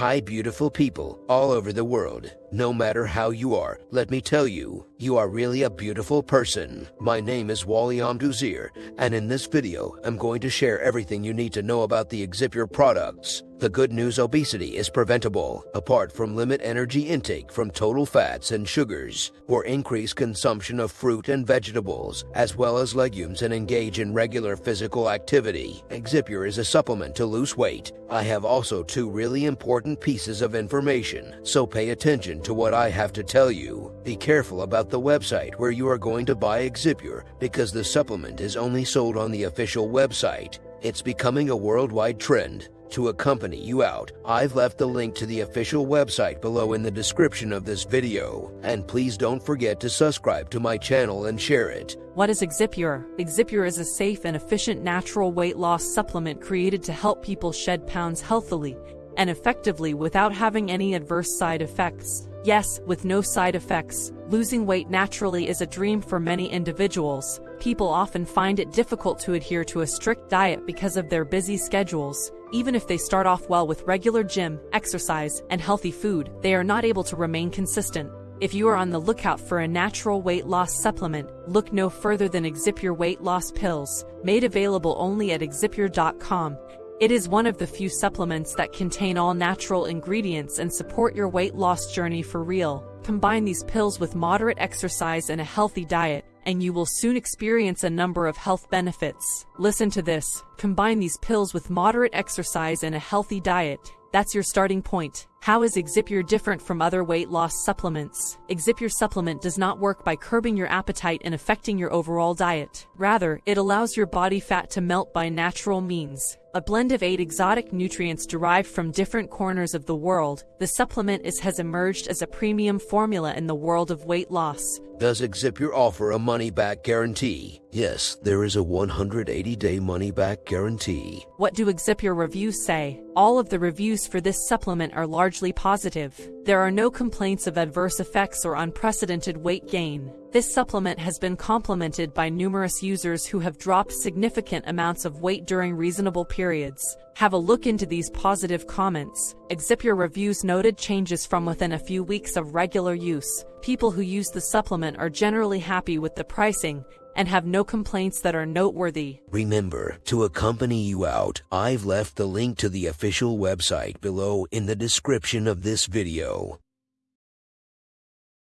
Hi, beautiful people all over the world. No matter how you are, let me tell you, you are really a beautiful person. My name is Wally Amduzir, and in this video, I'm going to share everything you need to know about the Exipure products. The good news obesity is preventable, apart from limit energy intake from total fats and sugars, or increase consumption of fruit and vegetables, as well as legumes and engage in regular physical activity. Exipure is a supplement to lose weight. I have also two really important pieces of information, so pay attention to what I have to tell you. Be careful about the website where you are going to buy Exipure because the supplement is only sold on the official website. It's becoming a worldwide trend to accompany you out, I've left the link to the official website below in the description of this video. And please don't forget to subscribe to my channel and share it. What is Exipure? Exipure is a safe and efficient natural weight loss supplement created to help people shed pounds healthily and effectively without having any adverse side effects. Yes, with no side effects, losing weight naturally is a dream for many individuals. People often find it difficult to adhere to a strict diet because of their busy schedules. Even if they start off well with regular gym, exercise, and healthy food, they are not able to remain consistent. If you are on the lookout for a natural weight loss supplement, look no further than Exipure Weight Loss Pills, made available only at exipure.com. It is one of the few supplements that contain all natural ingredients and support your weight loss journey for real. Combine these pills with moderate exercise and a healthy diet, and you will soon experience a number of health benefits. Listen to this. Combine these pills with moderate exercise and a healthy diet. That's your starting point. How is Exipure different from other weight loss supplements? Exipure supplement does not work by curbing your appetite and affecting your overall diet. Rather, it allows your body fat to melt by natural means. A blend of eight exotic nutrients derived from different corners of the world, the supplement is has emerged as a premium formula in the world of weight loss. Does Exipure offer a money-back guarantee? Yes, there is a 180-day money-back guarantee. What do Exipure reviews say? All of the reviews for this supplement are largely positive. There are no complaints of adverse effects or unprecedented weight gain. This supplement has been complemented by numerous users who have dropped significant amounts of weight during reasonable periods. Have a look into these positive comments. Exipure reviews noted changes from within a few weeks of regular use. People who use the supplement are generally happy with the pricing and have no complaints that are noteworthy. Remember, to accompany you out, I've left the link to the official website below in the description of this video.